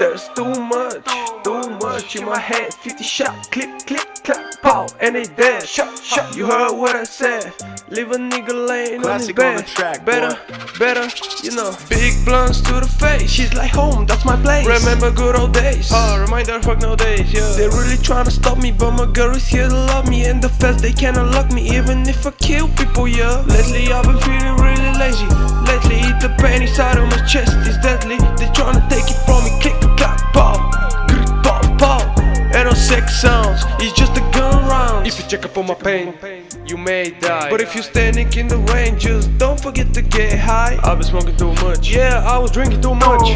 There's too much, too much. In my head 50 shot, click, click, clap, pow And they dead, shot, shot You heard what I said. Leave a nigga laying on his on bed. the track, Better, boy. better, you know. Big blunts to the face. She's like home, that's my place. Remember good old days. Oh, reminder fuck nowadays, yeah. They really tryna stop me But my girl is here to love me. And the feds, they can't unlock me Even if I kill people, yeah. Lately I've been feeling really lazy. Lately the pain inside of my chest is deadly. They tryna take it sex sounds It's just a gun round. If you check up on my pain You may die. But if you're standing in the rain Just don't forget to get high. I've been smoking too much. Yeah, I was drinking too much.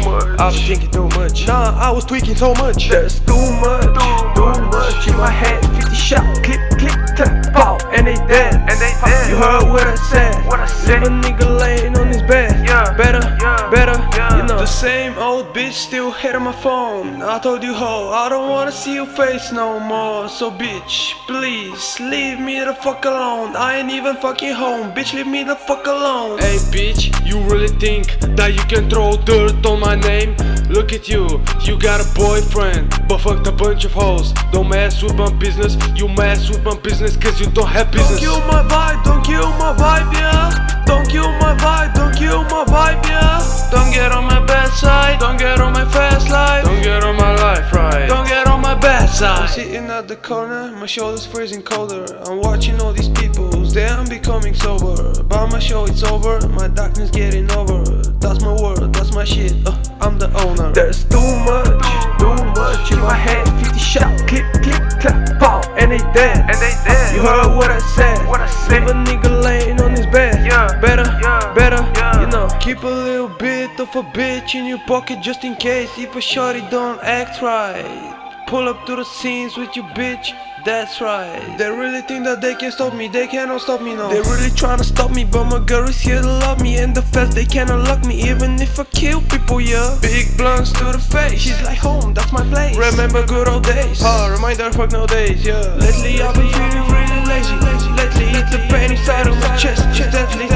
I've been drinking too much. Nah, I was tweaking so much. That's too much. Too much. in my head 50 shot Click, click, clap, pow And they dead And they dead. You heard what I said. What I said. Leave a nigga laying on his bed. Yeah. Better, Yeah. better, Yeah. you know The same old bitch still hit on my phone. I told you ho, I don't wanna see your face no more. So bitch, please, leave me the fuck alone. I ain't even fucking home, bitch leave me the fuck alone. Hey bitch, you really think that you can throw dirt on my name? Look at you, you got a boyfriend But fucked a bunch of hoes. Don't mess with my business, you mess with my business Cause you don't have business. Don't kill my vibe, don't kill my vibe, yeah. Don't kill my vibe, don't kill my vibe, yeah on my bad side I'm sitting at the corner, my shoulders freezing colder. I'm watching all these people, they I'm becoming sober. But my show it's over, my darkness getting over. That's my world, that's my shit, uh, I'm the owner. There's too much, too much in my head. 50 shot, click, click, clap, pow, and they dead And they dead. You heard what I said. What I said. Leave a nigga laying on his bed. Yeah. Better, Yeah. better, Yeah. you know. Keep a little bit of a bitch in your pocket just in case. If a shorty don't act right Pull up to the scenes with you bitch that's right. They really think that they can stop me They cannot stop me no. They really tryna stop me But my girl is here to love me. And the feds they can't unlock me Even if I kill people yeah. Big blunts to the face. She's like home that's my place. Remember good old days. Oh reminder fuck nowadays yeah. Lately I've been feeling really lazy. Lately it's the pain inside of my chest. She's deadly